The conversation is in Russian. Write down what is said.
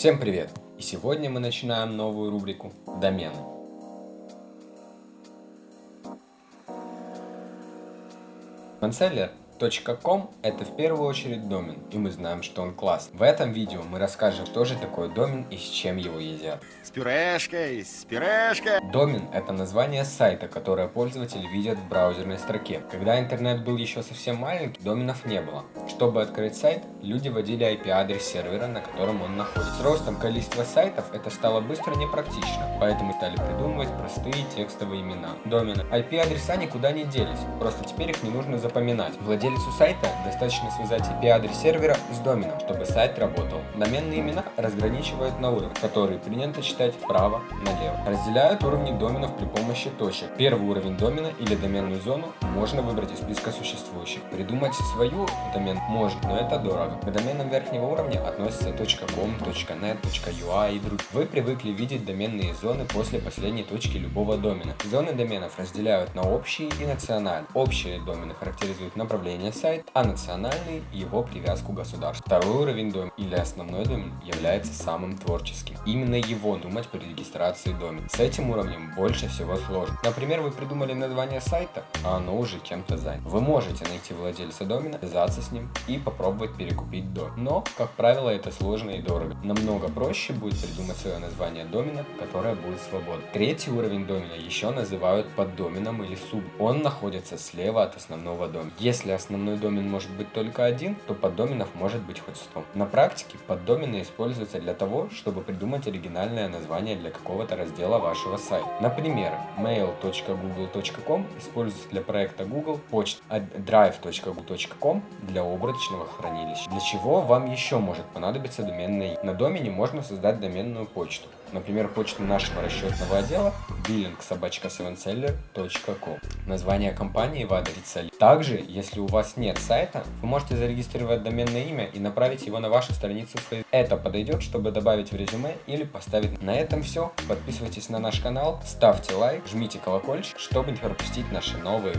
Всем привет! И сегодня мы начинаем новую рубрику «Домены». Манселлер .com это в первую очередь домен, и мы знаем, что он классный. В этом видео мы расскажем, что же такое домен и с чем его едят. С пюрешкой, с пюрешкой. Домен это название сайта, которое пользователи видят в браузерной строке. Когда интернет был еще совсем маленький, доменов не было. Чтобы открыть сайт, люди вводили IP-адрес сервера, на котором он находится. С ростом количества сайтов это стало быстро непрактично, поэтому стали придумывать простые текстовые имена. Домены. IP-адреса никуда не делись, просто теперь их не нужно запоминать. Владелец Владельцу сайта достаточно связать IP-адрес сервера с доменом, чтобы сайт работал. Доменные имена разграничивают на уровень, который принято читать вправо-налево. Разделяют уровни доменов при помощи точек. Первый уровень домена или доменную зону можно выбрать из списка существующих. Придумать свою домен можно, но это дорого. К доменам верхнего уровня относятся .com, .net, .ua и другие. Вы привыкли видеть доменные зоны после последней точки любого домена. Зоны доменов разделяют на общие и национальные. Общие домены характеризуют направление управления сайт, а национальный – его привязку к государству. Второй уровень домен или основной домен является самым творческим. Именно его думать при регистрации домена. С этим уровнем больше всего сложно. Например, вы придумали название сайта, а оно уже чем-то занято. Вы можете найти владельца домена, связаться с ним и попробовать перекупить домен. Но, как правило, это сложно и дорого. Намного проще будет придумать свое название домена, которое будет свободно. Третий уровень домена еще называют поддоменом или суб. Он находится слева от основного домена. Если основной домен может быть только один, то поддоменов может быть хоть 100. На практике поддомены используются для того, чтобы придумать оригинальное название для какого-то раздела вашего сайта. Например, mail.google.com используется для проекта Google, почта а drive.google.com для облачного хранилища. Для чего вам еще может понадобиться доменное? На домене можно создать доменную почту. Например, почту нашего расчетного отдела billingsobachka7seller.com. Название компании в адресе. Также, если у вас нет сайта, вы можете зарегистрировать доменное имя и направить его на вашу страницу в Facebook. Это подойдет, чтобы добавить в резюме или поставить. На этом все. Подписывайтесь на наш канал, ставьте лайк, жмите колокольчик, чтобы не пропустить наши новые